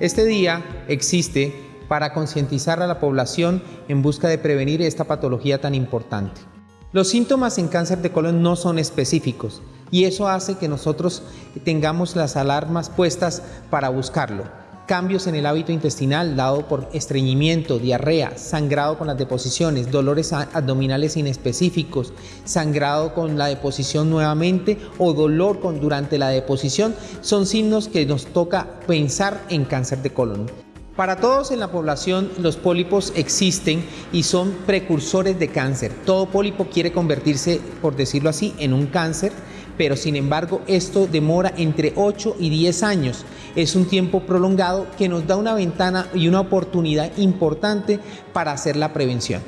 Este día existe para concientizar a la población en busca de prevenir esta patología tan importante. Los síntomas en cáncer de colon no son específicos y eso hace que nosotros tengamos las alarmas puestas para buscarlo cambios en el hábito intestinal dado por estreñimiento, diarrea, sangrado con las deposiciones, dolores abdominales inespecíficos, sangrado con la deposición nuevamente o dolor con, durante la deposición, son signos que nos toca pensar en cáncer de colon. Para todos en la población los pólipos existen y son precursores de cáncer. Todo pólipo quiere convertirse, por decirlo así, en un cáncer pero sin embargo esto demora entre 8 y 10 años. Es un tiempo prolongado que nos da una ventana y una oportunidad importante para hacer la prevención.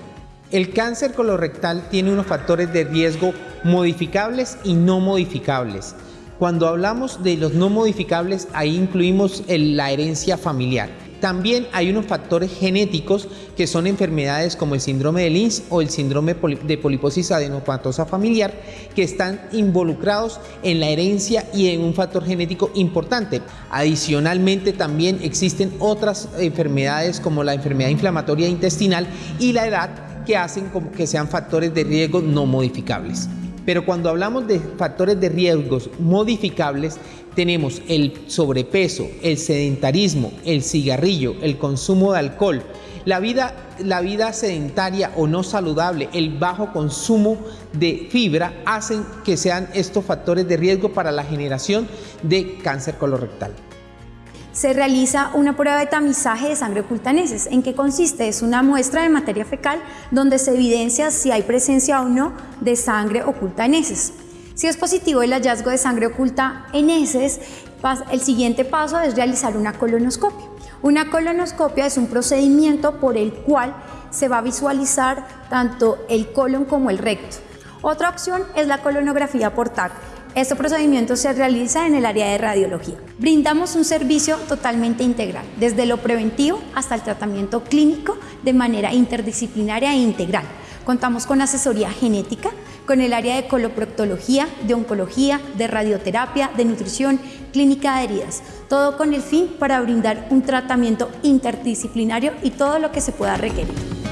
El cáncer colorectal tiene unos factores de riesgo modificables y no modificables. Cuando hablamos de los no modificables, ahí incluimos la herencia familiar. También hay unos factores genéticos que son enfermedades como el síndrome de Lynch o el síndrome de poliposis adenopatosa familiar que están involucrados en la herencia y en un factor genético importante. Adicionalmente también existen otras enfermedades como la enfermedad inflamatoria intestinal y la edad que hacen que sean factores de riesgo no modificables. Pero cuando hablamos de factores de riesgos modificables, tenemos el sobrepeso, el sedentarismo, el cigarrillo, el consumo de alcohol, la vida, sedentaria o no saludable, el bajo consumo de fibra, hacen que sean estos factores de riesgo para la generación de cáncer colorectal se realiza una prueba de tamizaje de sangre oculta en heces. ¿En qué consiste? Es una muestra de materia fecal donde se evidencia si hay presencia o no de sangre oculta en heces. Si es positivo el hallazgo de sangre oculta en heces, el siguiente paso es realizar una colonoscopia. Una colonoscopia es un procedimiento por el cual se va a visualizar tanto el colon como el recto. Otra opción es la colonografía por TAC. Este procedimiento se realiza en el área de radiología. Brindamos un servicio totalmente integral, desde lo preventivo hasta el tratamiento clínico de manera interdisciplinaria e integral. Contamos con asesoría genética, con el área de coloproctología, de oncología, de radioterapia, de nutrición, clínica de heridas, todo con el fin para brindar un tratamiento interdisciplinario y todo lo que se pueda requerir.